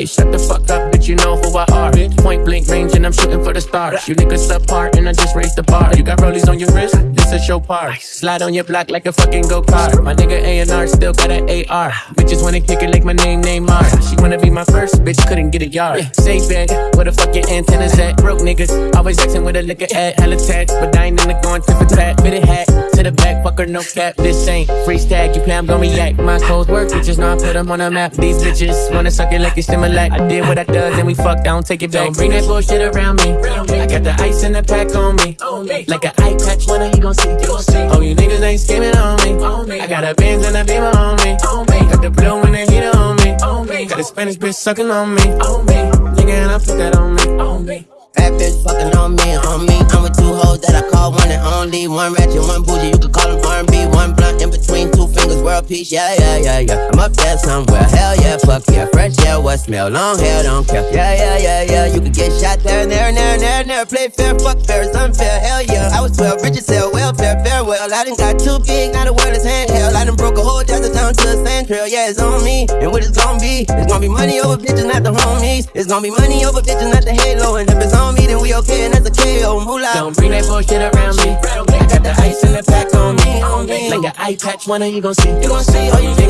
Hey, shut the fuck up, bitch, you know who I are like blank range and I'm shooting for the stars. You niggas apart and I just raised the bar. You got rollies on your wrist, this a show part. Slide on your block like a fucking go kart. My nigga A&R still got an AR. Bitches wanna kick it like my name Neymar. She wanna be my first, bitch couldn't get a yard. Say bag, where the fuck your antennas at? Broke niggas, always acting with a liquor at. Hella tax, but I ain't in the going tip for tat. Fitted hat, to the back, fucker, no cap. This ain't free stag, you play, I'm gonna react. My codes work, bitches know I put them on a map. These bitches wanna suck it like it's Similac. I did what I does and we fucked, I don't take it back. Don't bring that bullshit around me. I got the ice in the pack on me. Like an eye patch, when are you gon' see? Oh, you niggas ain't skimming on me. I got a Benz and a Beamer on me. Got the blue and the heater on me. Got a Spanish bitch sucking on me. Nigga, and I put that on me. Bad bitch fucking on me, on me. I'm with two hoes that I call one and only. One ratchet, one bougie, you could call them R&B. One blunt in between peace. Yeah, yeah, yeah, yeah. I'm up there somewhere. Hell yeah, fuck yeah. Fresh yeah, what smell? Long hair, don't care. Yeah, yeah, yeah, yeah. You could get shot there and there and there and there and there. Play fair, fuck fair, it's unfair. Hell yeah. I was 12, Richard sell welfare, farewell. I done got too big, now the world is handheld. I done broke a whole desert down to a sand trail. Yeah, it's on me. And what it's gonna be? It's gonna be money over bitches, not the homies. It's gonna be money over bitches, not the halo. And if it's on me, then we okay, and that's a KO. Moolah. Don't bring that bullshit around me. I got the ice in the pack eye patch, when are you gon' see? You gon' see all you niggas